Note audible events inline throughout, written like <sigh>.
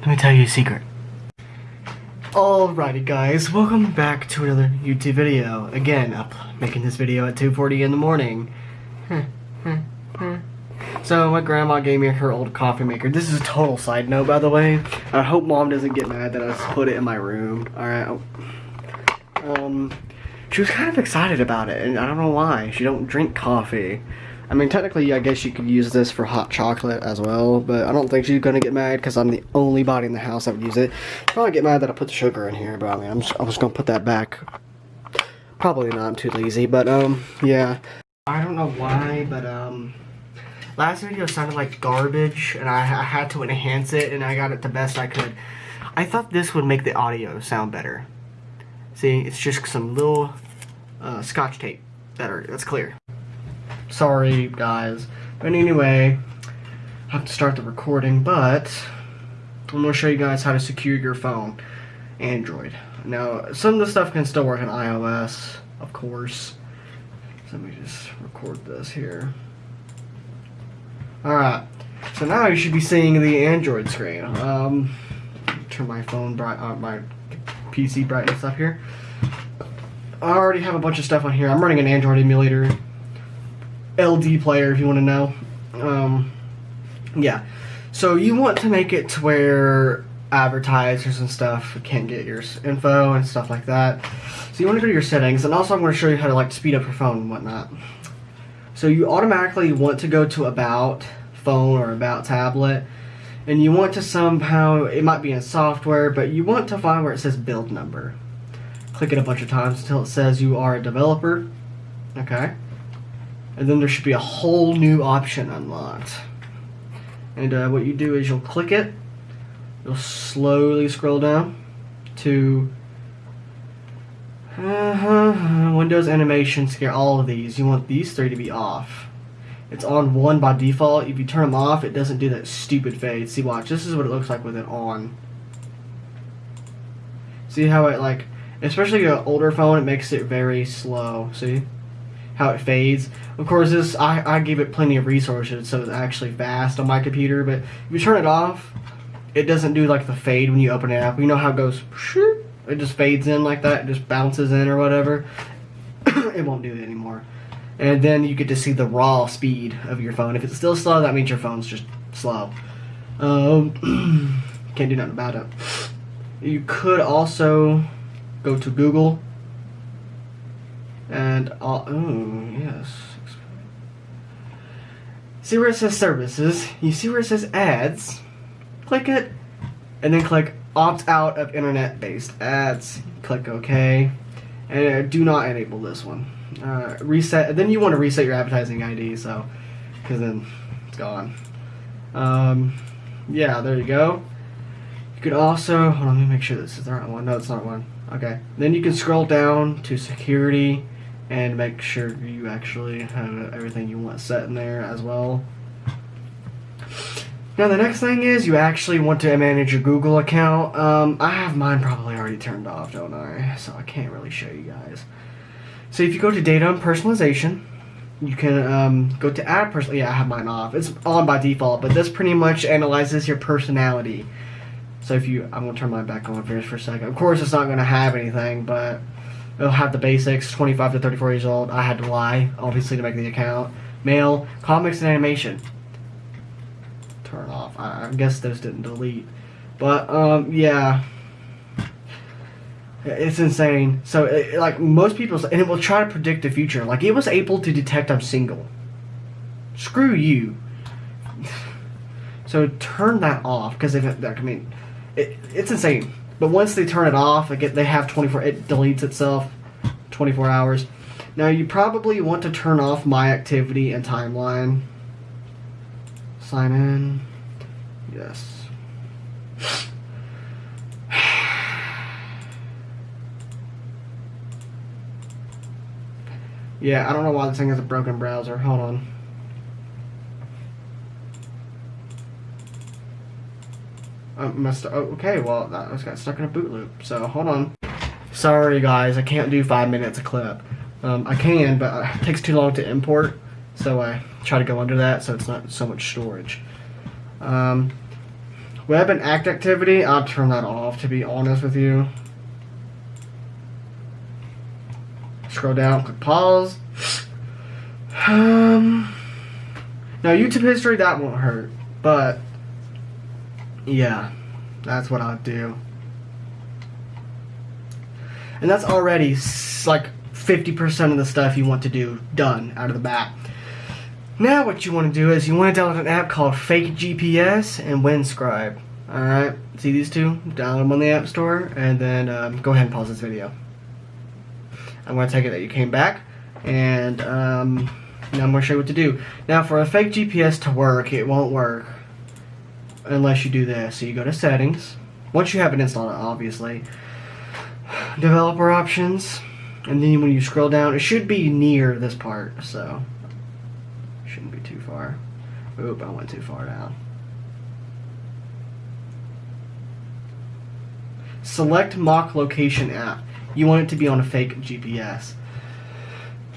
Let me tell you a secret. Alrighty guys, welcome back to another YouTube video. Again, up making this video at 2.40 in the morning. so my grandma gave me her old coffee maker. This is a total side note by the way. I hope mom doesn't get mad that I just put it in my room. Alright. Um, she was kind of excited about it and I don't know why. She don't drink coffee. I mean, technically, I guess you could use this for hot chocolate as well, but I don't think she's gonna get mad because I'm the only body in the house that would use it. Probably get mad that I put the sugar in here, but I mean, I'm just, I'm just gonna put that back. Probably not, I'm too lazy, but um, yeah. I don't know why, but um, last video sounded like garbage, and I, I had to enhance it, and I got it the best I could. I thought this would make the audio sound better. See, it's just some little uh, scotch tape. Better, that's clear. Sorry, guys. But anyway, I have to start the recording, but I'm going to show you guys how to secure your phone. Android. Now, some of the stuff can still work on iOS, of course. So let me just record this here. Alright, so now you should be seeing the Android screen. Um, turn my phone bright, uh, my PC brightness up here. I already have a bunch of stuff on here. I'm running an Android emulator. LD player if you want to know. Um, yeah. So you want to make it to where advertisers and stuff can get your info and stuff like that. So you want to go to your settings, and also I'm going to show you how to like speed up your phone and whatnot. So you automatically want to go to about phone or about tablet, and you want to somehow it might be in software, but you want to find where it says build number. Click it a bunch of times until it says you are a developer. Okay and then there should be a whole new option unlocked. And uh, what you do is you'll click it, you'll slowly scroll down to uh, Windows Animation Scale, all of these. You want these three to be off. It's on one by default. If you turn them off, it doesn't do that stupid fade. See, watch. This is what it looks like with it on. See how it, like, especially an older phone, it makes it very slow. See? How it fades. Of course, this I, I gave it plenty of resources, so it's actually fast on my computer. But if you turn it off, it doesn't do like the fade when you open it up. You know how it goes, it just fades in like that, it just bounces in or whatever. <coughs> it won't do it anymore. And then you get to see the raw speed of your phone. If it's still slow, that means your phone's just slow. Um, <coughs> can't do nothing about it. You could also go to Google and all, oh, yes. See where it says services, you see where it says ads, click it, and then click opt out of internet based ads. Click OK, and uh, do not enable this one. Uh, reset, then you want to reset your advertising ID, so, because then it's gone. Um, yeah, there you go. You could also, hold on, let me make sure this is the right one. No, it's not one. Okay. Then you can scroll down to security and make sure you actually have everything you want set in there as well. Now the next thing is you actually want to manage your Google account. Um, I have mine probably already turned off, don't I? So I can't really show you guys. So if you go to data and personalization, you can um, go to add person. Yeah, I have mine off. It's on by default, but this pretty much analyzes your personality. So if you, I'm gonna turn mine back on for just for a second. Of course, it's not gonna have anything, but It'll have the basics, 25 to 34 years old. I had to lie, obviously, to make the account. Male, comics and animation. Turn off. I, I guess those didn't delete. But, um, yeah. It's insane. So, it, like, most people, and it will try to predict the future. Like, it was able to detect I'm single. Screw you. <laughs> So, turn that off, because if it, I mean, it, it's insane. But once they turn it off, get they have 24. It deletes itself, 24 hours. Now you probably want to turn off my activity and timeline. Sign in. Yes. <sighs> yeah, I don't know why this thing has a broken browser. Hold on. I must. Oh, okay, well, that was got stuck in a boot loop. So hold on. Sorry, guys, I can't do five minutes a clip. Um, I can, but <laughs> it takes too long to import, so I try to go under that so it's not so much storage. Um, Web and act activity, I'll turn that off to be honest with you. Scroll down, click pause. <sighs> Um, now YouTube history, that won't hurt. But, yeah, that's what I'll do. And that's already like 50% of the stuff you want to do done out of the bat. Now what you want to do is you want to download an app called Fake GPS and Windscribe. Alright, see these two? Download them on the App Store and then um, go ahead and pause this video. I'm going to take it that you came back and um, now I'm going to show you what to do. Now for a fake GPS to work, it won't work unless you do this. So you go to settings, once you have it installed obviously, developer options, and then when you scroll down, it should be near this part, so shouldn't be too far. Oop, I went too far down. Select mock location app. You want it to be on a fake GPS.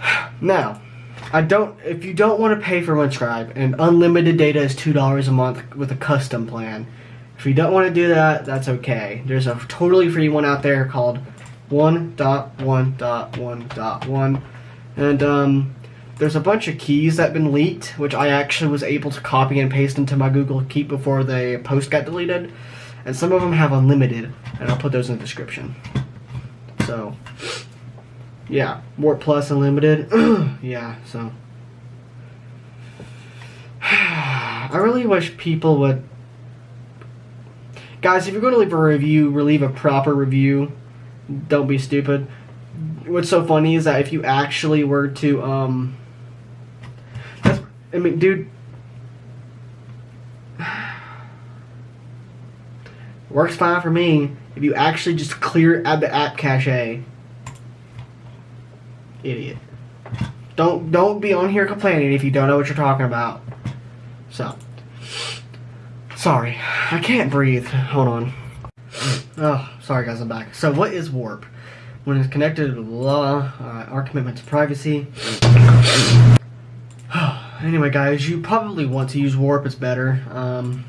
<sighs> Now, I don't. If you don't want to pay for Windscribe, and unlimited data is two dollars a month with a custom plan. If you don't want to do that, that's okay. There's a totally free one out there called 1.1.1.1, and um, there's a bunch of keys that have been leaked, which I actually was able to copy and paste into my Google Keep before the post got deleted. And some of them have unlimited, and I'll put those in the description. So, yeah, Warp Plus Unlimited. <clears throat> yeah, so. <sighs> I really wish people would. Guys, if you're going to leave a review, leave a proper review. Don't be stupid. What's so funny is that if you actually were to, um, I mean, dude. <sighs> Works fine for me if you actually just clear out the app cache. Idiot. Don't don't be on here complaining if you don't know what you're talking about. So. Sorry. I can't breathe. Hold on. Oh, sorry guys, I'm back. So what is warp? When it's connected to blah, uh, our commitment to privacy. <sighs> anyway, guys, you probably want to use Warp. It's better. Um,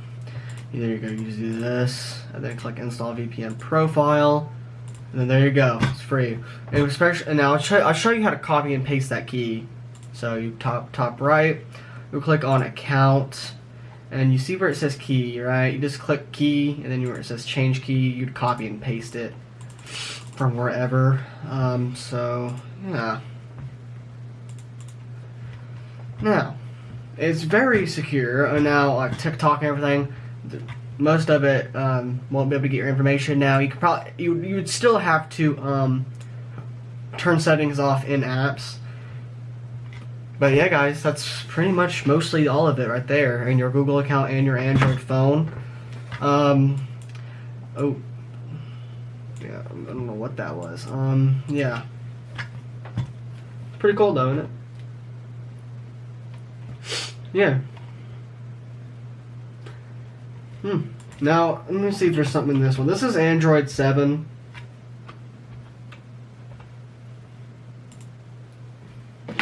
there you go. You just do this, and then click Install VPN Profile, and then there you go. It's free. And especially, and now I'll show, I'll show you how to copy and paste that key. So you top top right, you click on Account, and you see where it says Key, right? You just click Key, and then where it says Change Key, you'd copy and paste it from wherever. Um, so yeah. Now, it's very secure. And now, like TikTok and everything, most of it um, won't be able to get your information. Now, you could probably you you would still have to um, turn settings off in apps. But yeah, guys, that's pretty much mostly all of it right there in your Google account and your Android phone. Um, oh, yeah, I don't know what that was. Um, yeah, pretty cool though, isn't it? Yeah. Hmm. Now, let me see if there's something in this one. This is Android 7.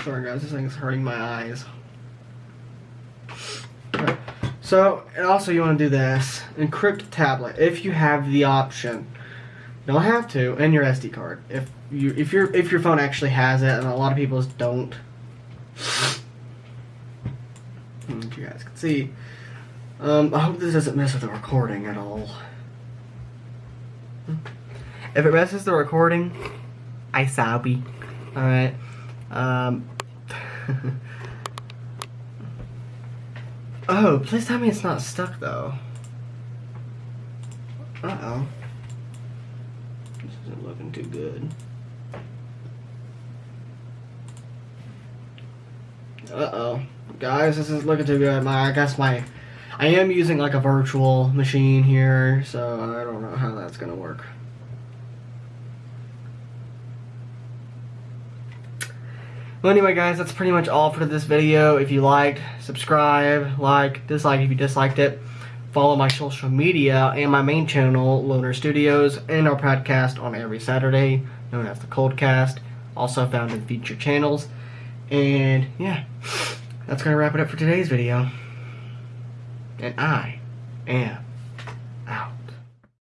Sorry guys, this thing is hurting my eyes. So, and also you want to do this. Encrypt tablet, if you have the option. Don't have to, and your SD card. If you if your if your phone actually has it, and a lot of people don't you guys can see. Um, I hope this doesn't mess with the recording at all. If it messes the recording, I sorry. Alright. Um. <laughs> oh, please tell me it's not stuck though. Uh-oh. This isn't looking too good. Uh-oh. Guys, this is looking too good. My, I guess my, I am using like a virtual machine here, so I don't know how that's gonna work. Well, anyway, guys, that's pretty much all for this video. If you liked, subscribe, like, dislike if you disliked it. Follow my social media and my main channel, Loner Studios, and our podcast on every Saturday, known as the Coldcast, also found in featured channels. And, yeah that's going to wrap it up for today's video. And I am